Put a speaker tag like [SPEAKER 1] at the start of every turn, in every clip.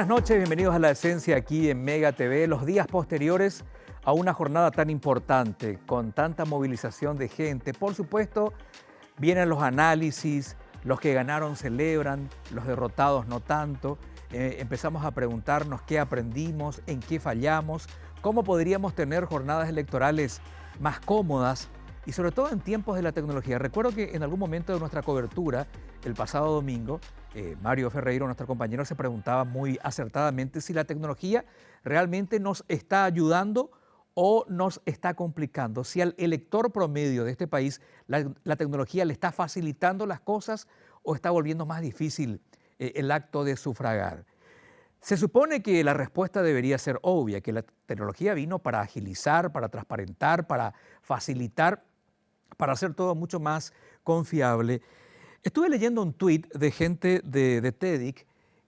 [SPEAKER 1] Buenas noches, bienvenidos a La Esencia aquí en Mega TV. Los días posteriores a una jornada tan importante, con tanta movilización de gente. Por supuesto, vienen los análisis, los que ganaron celebran, los derrotados no tanto. Eh, empezamos a preguntarnos qué aprendimos, en qué fallamos, cómo podríamos tener jornadas electorales más cómodas y sobre todo en tiempos de la tecnología. Recuerdo que en algún momento de nuestra cobertura, el pasado domingo, eh, Mario Ferreiro, nuestro compañero, se preguntaba muy acertadamente si la tecnología realmente nos está ayudando o nos está complicando. Si al elector promedio de este país la, tecnología le está facilitando las cosas o está volviendo más difícil eh, el acto de sufragar. Se supone que la respuesta debería ser obvia, que la tecnología vino para agilizar, para transparentar, para facilitar, para hacer todo mucho más confiable. Estuve leyendo un tuit de gente de, de TEDIC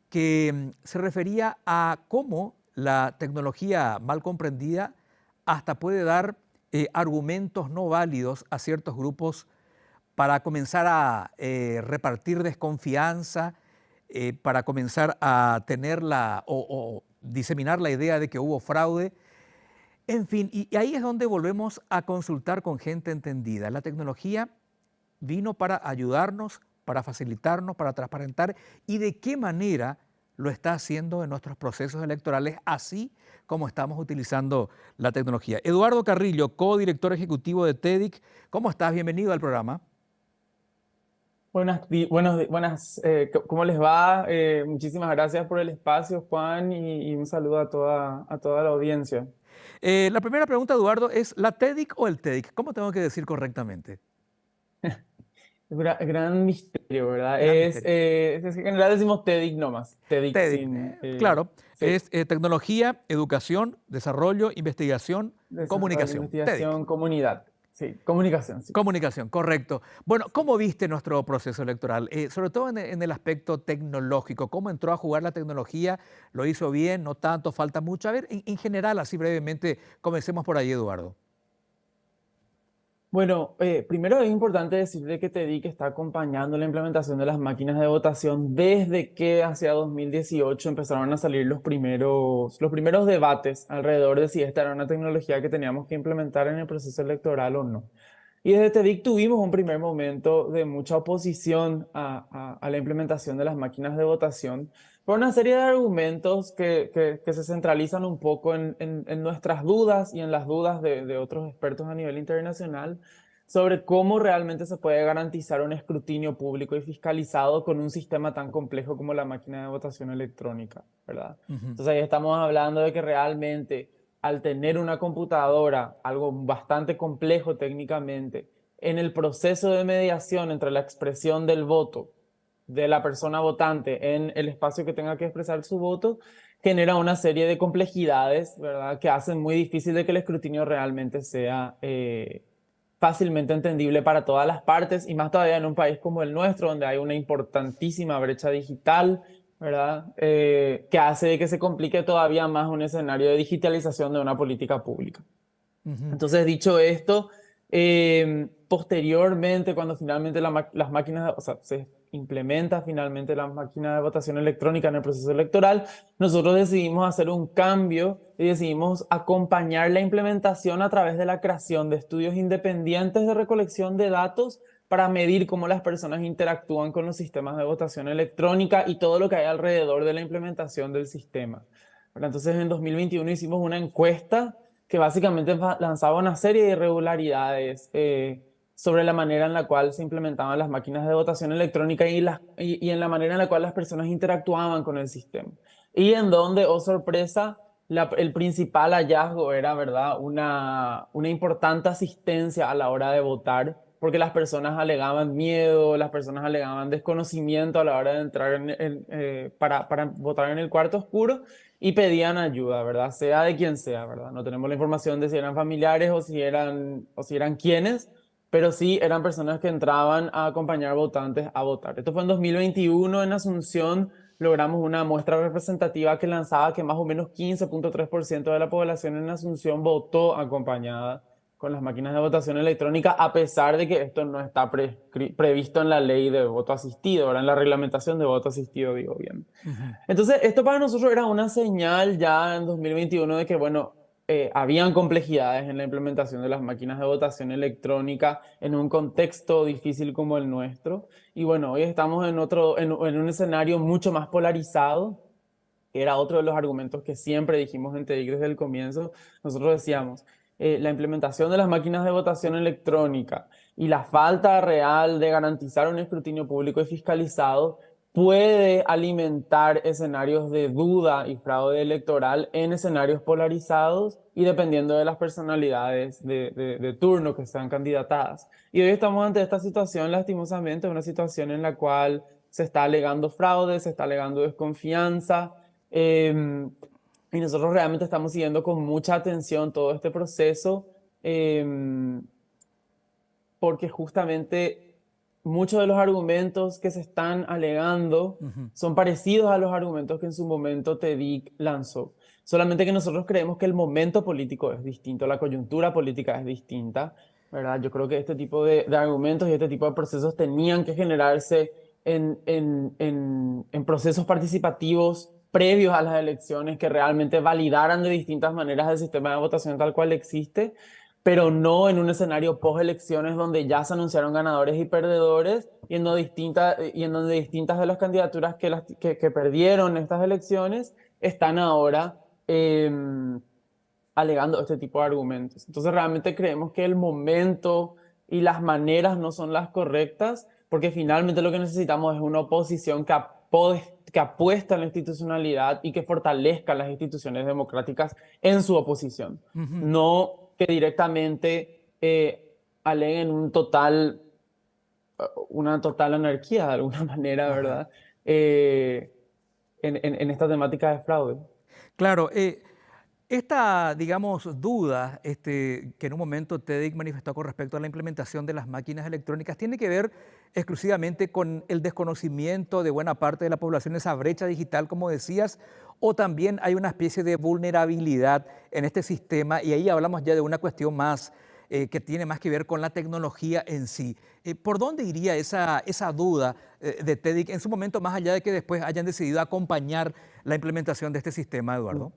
[SPEAKER 1] que mm, se refería a cómo la tecnología mal comprendida hasta puede dar eh, argumentos no válidos a ciertos grupos para comenzar a eh, repartir desconfianza, eh, para comenzar a tener la o, diseminar la idea de que hubo fraude. En fin, y ahí es donde volvemos a consultar con gente entendida. La tecnología vino para ayudarnos, para facilitarnos, para transparentar y de qué manera lo está haciendo en nuestros procesos electorales, así como estamos utilizando la tecnología. Eduardo Carrillo, co-director ejecutivo de TEDIC, ¿cómo estás? Bienvenido al programa.
[SPEAKER 2] Buenas, buenos, buenas eh, ¿cómo les va? Eh, muchísimas gracias por el espacio, Juan, y, un saludo a toda, a toda la audiencia.
[SPEAKER 1] Eh, la primera pregunta, Eduardo, es ¿la TEDIC o el TEDIC? ¿Cómo tengo que decir correctamente?
[SPEAKER 2] Gran, misterio, ¿verdad? es, eh, en general decimos TEDIC nomás. TEDIC,
[SPEAKER 1] eh, eh, claro, es tecnología, educación, desarrollo, investigación, comunicación.
[SPEAKER 2] Investigación, comunidad. Sí, comunicación. Sí.
[SPEAKER 1] Comunicación, correcto. Bueno, ¿cómo viste nuestro proceso electoral? sobre todo en, en, el aspecto tecnológico. ¿Cómo entró a jugar la tecnología? ¿Lo hizo bien? ¿No tanto? ¿Falta mucho? A ver, en, en general, así brevemente, comencemos por ahí, Eduardo.
[SPEAKER 2] Bueno, eh, primero es importante decirle que TEDIC está acompañando la implementación de las máquinas de votación desde que hacia 2018 empezaron a salir los primeros, los primeros debates alrededor de si esta era una tecnología que teníamos que implementar en el proceso electoral o no. Y desde TEDIC tuvimos un primer momento de mucha oposición a, a la implementación de las máquinas de votación, por una serie de argumentos que, que, se centralizan un poco en, en, nuestras dudas y en las dudas de, de, otros expertos a nivel internacional sobre cómo realmente se puede garantizar un escrutinio público y fiscalizado con un sistema tan complejo como la máquina de votación electrónica, ¿verdad? Entonces ahí estamos hablando de que realmente al tener una computadora, algo bastante complejo técnicamente, en el proceso de mediación entre la expresión del voto de la persona votante en el espacio que tenga que expresar su voto, genera una serie de complejidades, ¿verdad? Que hacen muy difícil de que el escrutinio realmente sea eh, fácilmente entendible para todas las partes, y más todavía en un país como el nuestro, donde hay una importantísima brecha digital, ¿verdad? Eh, que hace que se complique todavía más un escenario de digitalización de una política pública. Entonces, dicho esto, eh, posteriormente, cuando finalmente las máquinas, o sea, se implementa finalmente la máquina de votación electrónica en el proceso electoral, nosotros decidimos hacer un cambio y decidimos acompañar la implementación a través de la creación de estudios independientes de recolección de datos para medir cómo las personas interactúan con los sistemas de votación electrónica y todo lo que hay alrededor de la implementación del sistema. Entonces en 2021 hicimos una encuesta que básicamente lanzaba una serie de irregularidades eh, sobre la manera en la cual se implementaban las máquinas de votación electrónica y, y, en la manera en la cual las personas interactuaban con el sistema. Y en donde, oh sorpresa, el principal hallazgo era, ¿verdad?, una, una importante asistencia a la hora de votar, porque las personas alegaban miedo, las personas alegaban desconocimiento a la hora de entrar en, eh, para, para votar en el cuarto oscuro y pedían ayuda, ¿verdad? Sea de quien sea, ¿verdad? No tenemos la información de si eran familiares o si eran, o si eran quienes, pero sí eran personas que entraban a acompañar votantes a votar. Esto fue en 2021 en Asunción, logramos una muestra representativa que lanzaba que más o menos 15.3% de la población en Asunción votó acompañada con las máquinas de votación electrónica, a pesar de que esto no está previsto en la ley de voto asistido, ahora en la reglamentación de voto asistido, digo bien. Entonces, esto para nosotros era una señal ya en 2021 de que, bueno, eh, habían complejidades en la implementación de las máquinas de votación electrónica en un contexto difícil como el nuestro. Y bueno, hoy estamos en, otro, en, en un escenario mucho más polarizado, que era otro de los argumentos que siempre dijimos en TEDIC desde el comienzo. Nosotros decíamos, eh, la implementación de las máquinas de votación electrónica y la falta real de garantizar un escrutinio público y fiscalizado puede alimentar escenarios de duda y fraude electoral en escenarios polarizados y dependiendo de las personalidades de, turno que sean candidatadas. Y hoy estamos ante esta situación, lastimosamente, una situación en la cual se está alegando fraude, se está alegando desconfianza, eh, y nosotros realmente estamos siguiendo con mucha atención todo este proceso em, porque justamente muchos de los argumentos que se están alegando son parecidos a los argumentos que en su momento TEDIC lanzó. Solamente que nosotros creemos que el momento político es distinto, la coyuntura política es distinta, ¿verdad? Yo creo que este tipo de, argumentos y este tipo de procesos tenían que generarse en, en, en, en procesos participativos previos a las elecciones que realmente validaran de distintas maneras el sistema de votación tal cual existe, pero no en un escenario post-elecciones donde ya se anunciaron ganadores y perdedores y en, donde y en donde distintas de las candidaturas que, las, que, perdieron estas elecciones están ahora em, alegando este tipo de argumentos. Entonces realmente creemos que el momento y las maneras no son las correctas porque finalmente lo que necesitamos es una oposición que que apuesta en la institucionalidad y que fortalezca las instituciones democráticas en su oposición. No que directamente eh, aleguen un total, una total anarquía de alguna manera, ¿verdad? Eh, en, en, esta temática de fraude.
[SPEAKER 1] Claro, eh, esta, digamos, duda este, que en un momento TEDIC manifestó con respecto a la implementación de las máquinas electrónicas tiene que ver exclusivamente con el desconocimiento de buena parte de la población, esa brecha digital, como decías, o también hay una especie de vulnerabilidad en este sistema y ahí hablamos ya de una cuestión más eh, que tiene más que ver con la tecnología en sí. Eh, ¿Por dónde iría esa, duda eh, de TEDIC en su momento, más allá de que después hayan decidido acompañar la implementación de este sistema, Eduardo?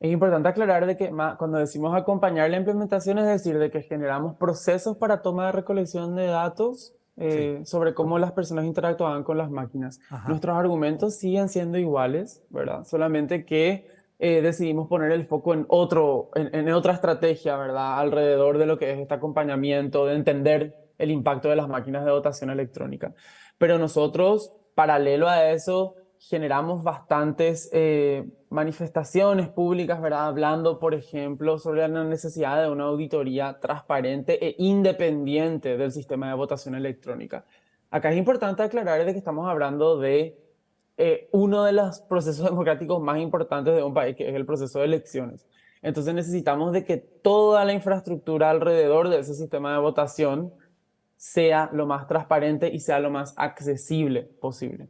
[SPEAKER 2] Es importante aclarar de que cuando decimos acompañar la implementación es decir, de que generamos procesos para toma de recolección de datos eh, sobre cómo las personas interactuaban con las máquinas. Nuestros argumentos siguen siendo iguales, ¿verdad? Solamente que eh, decidimos poner el foco en, otro, en, otra estrategia, ¿verdad? Alrededor de lo que es este acompañamiento, de entender el impacto de las máquinas de votación electrónica. Pero nosotros, paralelo a eso, generamos bastantes eh, manifestaciones públicas, ¿verdad? Hablando, por ejemplo, sobre la necesidad de una auditoría transparente e independiente del sistema de votación electrónica. Acá es importante aclarar de que estamos hablando de eh, uno de los procesos democráticos más importantes de un país, que es el proceso de elecciones. Entonces necesitamos de que toda la infraestructura alrededor de ese sistema de votación sea lo más transparente y sea lo más accesible posible.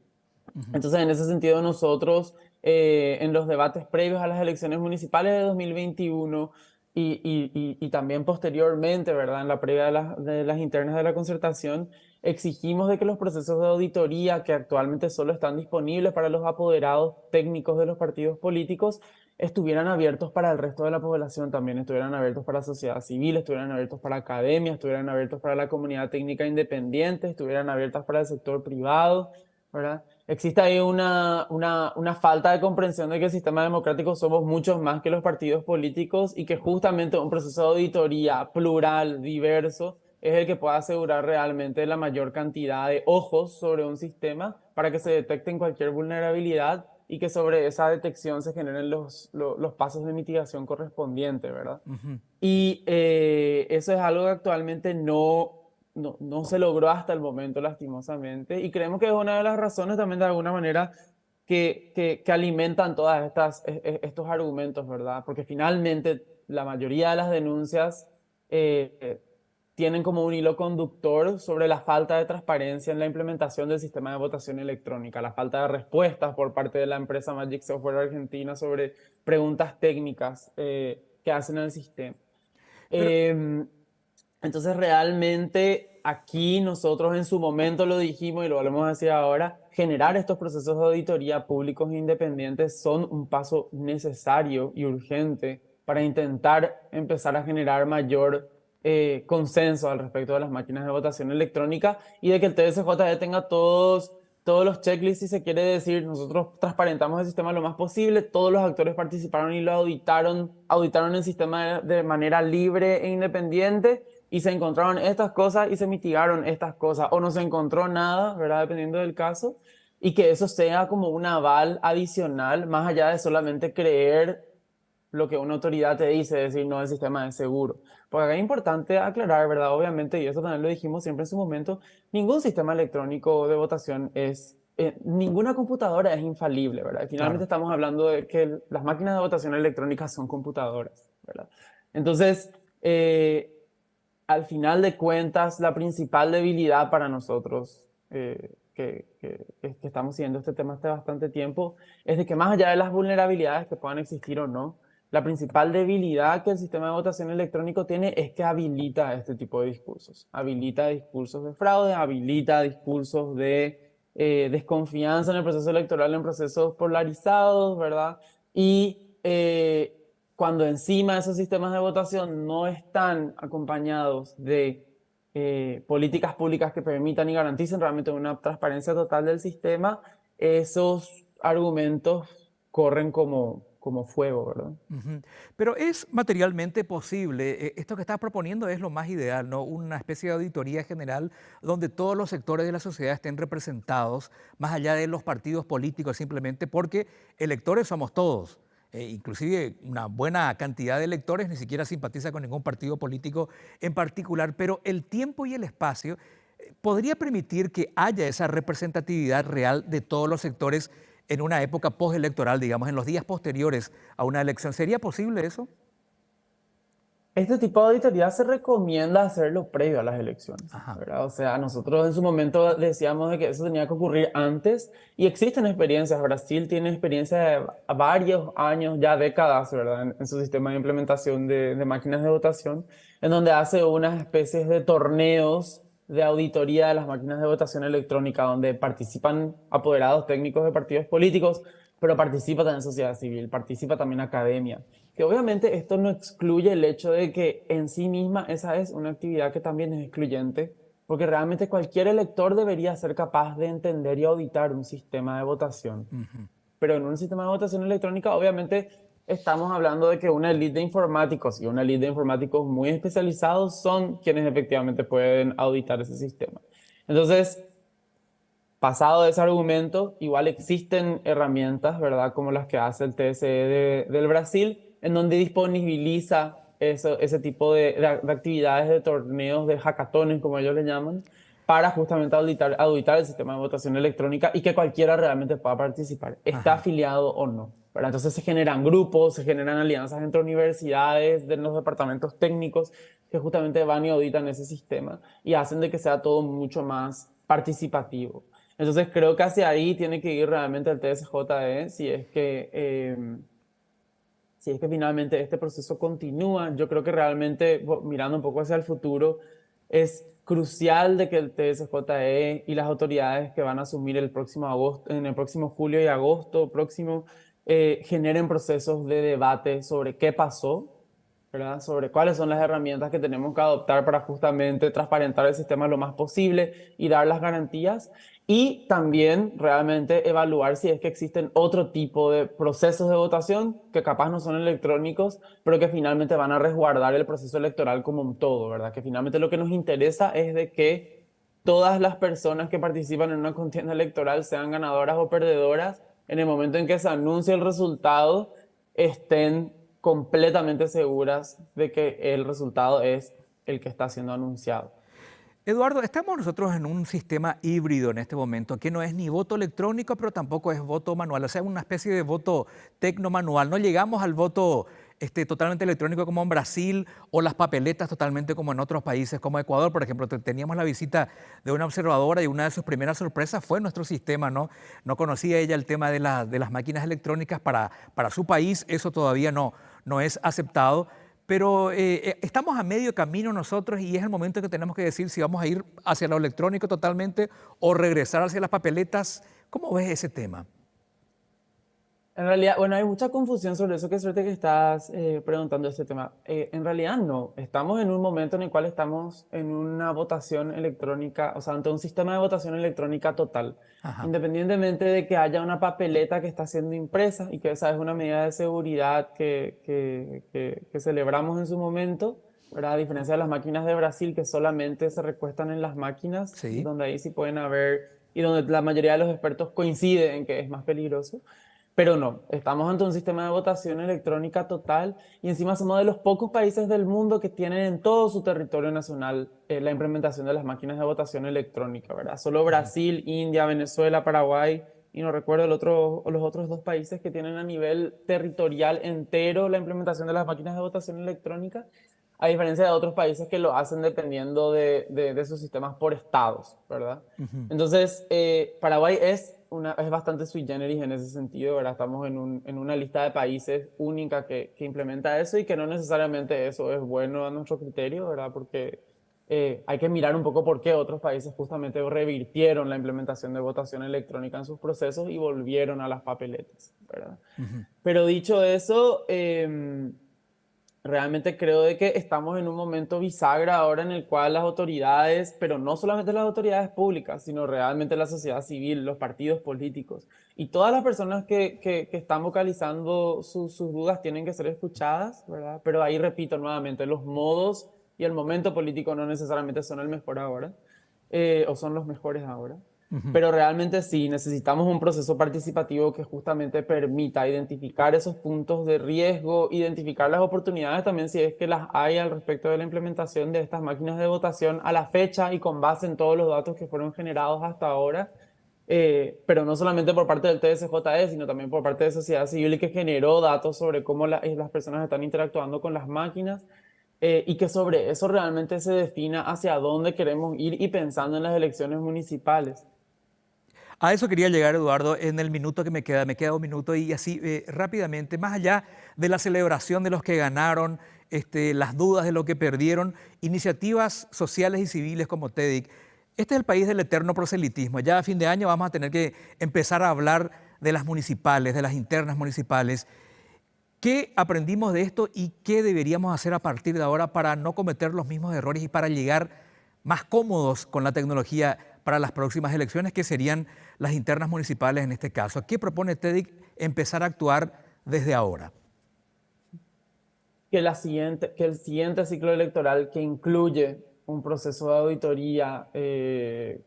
[SPEAKER 2] Entonces, en ese sentido, nosotros eh, en los debates previos a las elecciones municipales de 2021 y, y, también posteriormente, ¿verdad? En la previa de, de, las internas de la concertación, exigimos de que los procesos de auditoría que actualmente solo están disponibles para los apoderados técnicos de los partidos políticos estuvieran abiertos para el resto de la población también, estuvieran abiertos para sociedad civil, estuvieran abiertos para academia, estuvieran abiertos para la comunidad técnica independiente, estuvieran abiertos para el sector privado, ¿verdad? Existe ahí una, una, una, falta de comprensión de que el sistema democrático somos muchos más que los partidos políticos y que justamente un proceso de auditoría plural, diverso, es el que pueda asegurar realmente la mayor cantidad de ojos sobre un sistema para que se detecte cualquier vulnerabilidad y que sobre esa detección se generen los, los, pasos de mitigación correspondientes, ¿verdad? Y eh, eso es algo que actualmente no no, no se logró hasta el momento, lastimosamente, y creemos que es una de las razones también de alguna manera que, que, alimentan todos e, e, estos argumentos, ¿verdad? Porque finalmente la mayoría de las denuncias eh, tienen como un hilo conductor sobre la falta de transparencia en la implementación del sistema de votación electrónica, la falta de respuestas por parte de la empresa Magic Software Argentina sobre preguntas técnicas eh, que hacen al sistema. Em, entonces realmente aquí nosotros en su momento lo dijimos y lo volvemos a decir ahora, generar estos procesos de auditoría públicos e independientes son un paso necesario y urgente para intentar empezar a generar mayor eh, consenso al respecto de las máquinas de votación electrónica y de que el TSJE tenga todos, todos los checklists, si se quiere decir, nosotros transparentamos el sistema lo más posible, todos los actores participaron y lo auditaron, auditaron el sistema de, manera libre e independiente y se encontraron estas cosas y se mitigaron estas cosas, o no se encontró nada, ¿verdad? Dependiendo del caso, y que eso sea como un aval adicional, más allá de solamente creer lo que una autoridad te dice, decir, no, el sistema es seguro. Porque acá es importante aclarar, ¿verdad? Obviamente, y eso también lo dijimos siempre en su momento, ningún sistema electrónico de votación es, eh, ninguna computadora es infalible, ¿verdad? finalmente estamos hablando de que las máquinas de votación electrónicas son computadoras, ¿verdad? Entonces, eh, al final de cuentas, la principal debilidad para nosotros, eh, que, estamos siguiendo este tema hace bastante tiempo, es de que más allá de las vulnerabilidades que puedan existir o no, la principal debilidad que el sistema de votación electrónico tiene es que habilita este tipo de discursos. Habilita discursos de fraude, habilita discursos de eh, desconfianza en el proceso electoral, en procesos polarizados, ¿verdad? Y eh, cuando encima esos sistemas de votación no están acompañados de eh, políticas públicas que permitan y garanticen realmente una transparencia total del sistema, esos argumentos corren como, como fuego, ¿verdad?
[SPEAKER 1] Pero es materialmente posible, eh, esto que estás proponiendo es lo más ideal, ¿no? Una especie de auditoría general donde todos los sectores de la sociedad estén representados, más allá de los partidos políticos simplemente, porque electores somos todos. Eh, inclusive una buena cantidad de electores ni siquiera simpatiza con ningún partido político en particular, pero el tiempo y el espacio eh, podría permitir que haya esa representatividad real de todos los sectores en una época postelectoral, digamos, en los días posteriores a una elección. ¿Sería posible eso?
[SPEAKER 2] Este tipo de auditoría se recomienda hacerlo previo a las elecciones, ¿verdad? O sea, nosotros en su momento decíamos de que eso tenía que ocurrir antes y existen experiencias. Brasil tiene experiencia de varios años, ya décadas, ¿verdad? En, su sistema de implementación de, de, máquinas de votación, en donde hace unas especies de torneos de auditoría de las máquinas de votación electrónica, donde participan apoderados técnicos de partidos políticos, pero participa también sociedad civil, participa también academia que obviamente esto no excluye el hecho de que en sí misma esa es una actividad que también es excluyente, porque realmente cualquier elector debería ser capaz de entender y auditar un sistema de votación. Pero en un sistema de votación electrónica, obviamente, estamos hablando de que una elite de informáticos y una elite de informáticos muy especializados son quienes efectivamente pueden auditar ese sistema. Entonces, pasado ese argumento, igual existen herramientas, ¿verdad? Como las que hace el TSE del Brasil, en donde disponibiliza eso, ese tipo de, de, actividades, de torneos, de hackatones, como ellos le llaman, para justamente auditar, auditar el sistema de votación electrónica y que cualquiera realmente pueda participar, está afiliado o no. ¿verdad? Entonces se generan grupos, se generan alianzas entre universidades, de los departamentos técnicos que justamente van y auditan ese sistema y hacen de que sea todo mucho más participativo. Entonces creo que hacia ahí tiene que ir realmente el TSJE si es que... Eh, si es que finalmente este proceso continúa, yo creo que realmente, mirando un poco hacia el futuro, es crucial de que el TSJE y las autoridades que van a asumir el próximo agosto, en el próximo julio y agosto próximo eh, generen procesos de debate sobre qué pasó, sobre cuáles son las herramientas que tenemos que adoptar para justamente transparentar el sistema lo más posible y dar las garantías y también realmente evaluar si es que existen otro tipo de procesos de votación que capaz no son electrónicos, pero que finalmente van a resguardar el proceso electoral como un todo, ¿verdad? Que finalmente lo que nos interesa es de que todas las personas que participan en una contienda electoral, sean ganadoras o perdedoras, en el momento en que se anuncie el resultado, estén completamente seguras de que el resultado es el que está siendo anunciado.
[SPEAKER 1] Eduardo, estamos nosotros en un sistema híbrido en este momento, que no es ni voto electrónico, pero tampoco es voto manual, o sea, una especie de voto tecno-manual. No llegamos al voto este, totalmente electrónico como en Brasil o las papeletas totalmente como en otros países como Ecuador, por ejemplo. Teníamos la visita de una observadora y una de sus primeras sorpresas fue nuestro sistema, ¿no? No conocía ella el tema de, de las máquinas electrónicas para, para su país, eso todavía no, no es aceptado pero eh, eh, estamos a medio camino nosotros y es el momento que tenemos que decir si vamos a ir hacia lo electrónico totalmente o regresar hacia las papeletas. ¿Cómo ves ese tema?
[SPEAKER 2] En realidad, bueno, hay mucha confusión sobre eso. Qué suerte que estás eh, preguntando este tema. Eh, en realidad no. Estamos en un momento en el cual estamos en una votación electrónica, o sea, ante un sistema de votación electrónica total. Independientemente de que haya una papeleta que está siendo impresa y que esa es una medida de seguridad que, que, que, celebramos en su momento, ¿verdad? A diferencia de las máquinas de Brasil que solamente se recuestan en las máquinas, donde ahí sí pueden haber, y donde la mayoría de los expertos coinciden en que es más peligroso. Pero no, estamos ante un sistema de votación electrónica total y encima somos de los pocos países del mundo que tienen en todo su territorio nacional eh, la implementación de las máquinas de votación electrónica, ¿verdad? Solo Brasil, India, Venezuela, Paraguay y no recuerdo el otro, los otros dos países que tienen a nivel territorial entero la implementación de las máquinas de votación electrónica, a diferencia de otros países que lo hacen dependiendo de, de, sus sistemas por estados, ¿verdad? Entonces, eh, Paraguay es es bastante sui generis en ese sentido, ¿verdad? Estamos en, un, en una lista de países única que, que, implementa eso y que no necesariamente eso es bueno a nuestro criterio, ¿verdad? Porque eh, hay que mirar un poco por qué otros países justamente revirtieron la implementación de votación electrónica en sus procesos y volvieron a las papeletas, ¿verdad? Pero dicho eso, eh, realmente creo de que estamos en un momento bisagra ahora en el cual las autoridades, pero no solamente las autoridades públicas, sino realmente la sociedad civil, los partidos políticos y todas las personas que, que, están vocalizando sus dudas tienen que ser escuchadas, ¿verdad? Pero ahí repito nuevamente, los modos y el momento político no necesariamente son el mejor ahora, eh, o son los mejores ahora. Pero realmente sí, necesitamos un proceso participativo que justamente permita identificar esos puntos de riesgo, identificar las oportunidades también si es que las hay al respecto de la implementación de estas máquinas de votación a la fecha y con base en todos los datos que fueron generados hasta ahora. Eh, pero no solamente por parte del TSJE, sino también por parte de sociedad civil que generó datos sobre cómo eh, las personas están interactuando con las máquinas eh, y que sobre eso realmente se defina hacia dónde queremos ir y pensando en las elecciones municipales.
[SPEAKER 1] A eso quería llegar, Eduardo, en el minuto que me queda, me queda un minuto y así eh, rápidamente, más allá de la celebración de los que ganaron, este, las dudas de lo que perdieron, iniciativas sociales y civiles como TEDIC, este es el país del eterno proselitismo. Ya a fin de año vamos a tener que empezar a hablar de las municipales, de las internas municipales. ¿Qué aprendimos de esto y qué deberíamos hacer a partir de ahora para no cometer los mismos errores y para llegar más cómodos con la tecnología para las próximas elecciones, que serían las internas municipales en este caso. ¿Qué propone TEDIC empezar a actuar desde ahora?
[SPEAKER 2] Que, la siguiente, que el siguiente ciclo electoral que incluye un proceso de auditoría eh,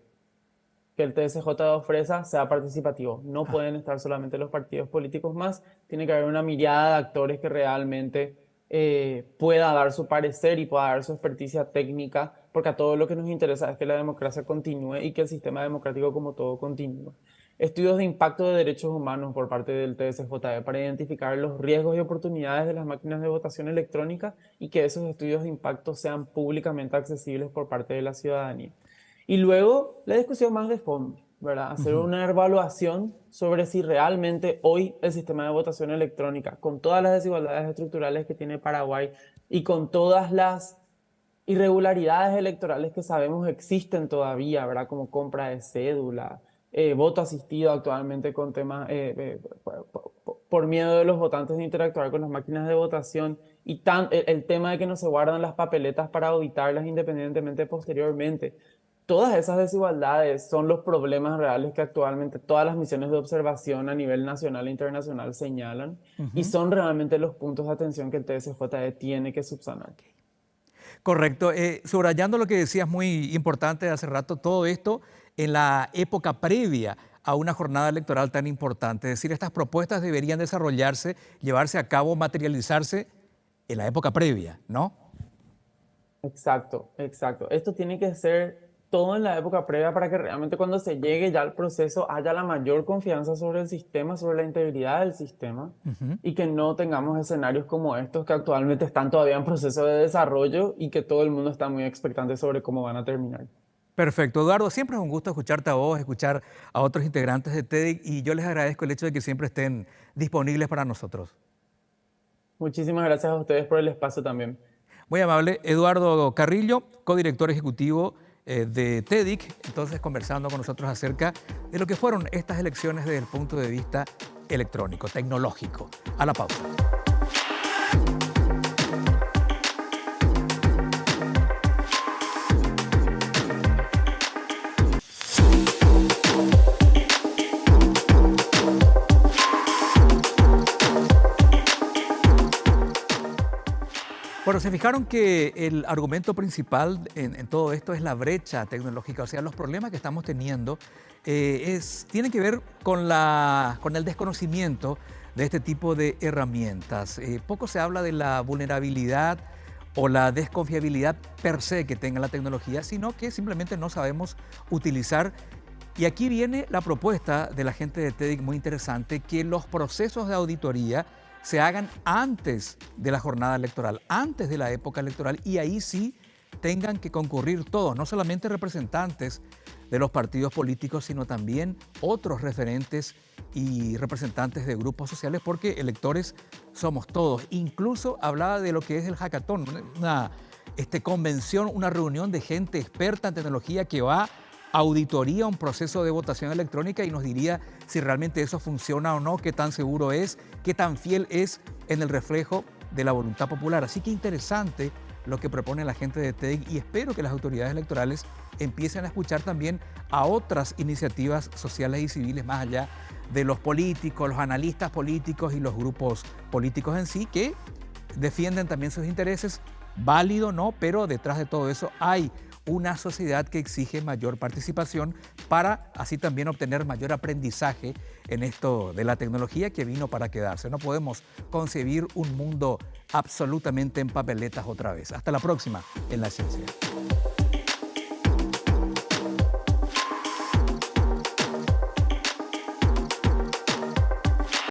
[SPEAKER 2] que el TSJ ofrezca sea participativo. No ah. pueden estar solamente los partidos políticos más, tiene que haber una mirada de actores que realmente eh, pueda dar su parecer y pueda dar su experticia técnica porque a todo lo que nos interesa es que la democracia continúe y que el sistema democrático como todo continúe. Estudios de impacto de derechos humanos por parte del TSJE para identificar los riesgos y oportunidades de las máquinas de votación electrónica y que esos estudios de impacto sean públicamente accesibles por parte de la ciudadanía. Y luego la discusión más de fondo, ¿verdad? Hacer una evaluación sobre si realmente hoy el sistema de votación electrónica, con todas las desigualdades estructurales que tiene Paraguay y con todas las irregularidades electorales que sabemos existen todavía, ¿verdad? Como compra de cédula, eh, voto asistido actualmente con temas, eh, eh, por miedo de los votantes de interactuar con las máquinas de votación y tan, el, tema de que no se guardan las papeletas para auditarlas independientemente posteriormente. Todas esas desigualdades son los problemas reales que actualmente todas las misiones de observación a nivel nacional e internacional señalan y son realmente los puntos de atención que el TSJE tiene que subsanar.
[SPEAKER 1] Correcto. Eh, subrayando lo que decías muy importante hace rato, todo esto en la época previa a una jornada electoral tan importante. Es decir, estas propuestas deberían desarrollarse, llevarse a cabo, materializarse en la época previa, ¿no?
[SPEAKER 2] Exacto, exacto. Esto tiene que ser todo en la época previa para que realmente cuando se llegue ya al proceso haya la mayor confianza sobre el sistema, sobre la integridad del sistema y que no tengamos escenarios como estos que actualmente están todavía en proceso de desarrollo y que todo el mundo está muy expectante sobre cómo van a terminar.
[SPEAKER 1] Perfecto. Eduardo, siempre es un gusto escucharte a vos, escuchar a otros integrantes de TEDx y yo les agradezco el hecho de que siempre estén disponibles para nosotros.
[SPEAKER 2] Muchísimas gracias a ustedes por el espacio también.
[SPEAKER 1] Muy amable. Eduardo Carrillo, codirector ejecutivo de TEDIC, entonces conversando con nosotros acerca de lo que fueron estas elecciones desde el punto de vista electrónico, tecnológico. A la pausa. Bueno, se fijaron que el argumento principal en, todo esto es la brecha tecnológica, o sea, los problemas que estamos teniendo eh, es, tienen que ver con, la, con el desconocimiento de este tipo de herramientas. Eh, poco se habla de la vulnerabilidad o la desconfiabilidad per se que tenga la tecnología, sino que simplemente no sabemos utilizar. Y aquí viene la propuesta de la gente de TEDIC muy interesante, que los procesos de auditoría se hagan antes de la jornada electoral, antes de la época electoral, y ahí sí tengan que concurrir todos, no solamente representantes de los partidos políticos, sino también otros referentes y representantes de grupos sociales, porque electores somos todos. Incluso hablaba de lo que es el hackathon, una este, convención, una reunión de gente experta en tecnología que va auditoría un proceso de votación electrónica y nos diría si realmente eso funciona o no, qué tan seguro es, qué tan fiel es en el reflejo de la voluntad popular. Así que interesante lo que propone la gente de TEDIC y espero que las autoridades electorales empiecen a escuchar también a otras iniciativas sociales y civiles más allá de los políticos, los analistas políticos y los grupos políticos en sí que defienden también sus intereses, válido no, pero detrás de todo eso hay una sociedad que exige mayor participación para así también obtener mayor aprendizaje en esto de la tecnología que vino para quedarse. No podemos concebir un mundo absolutamente en papeletas otra vez. Hasta la próxima en la ciencia.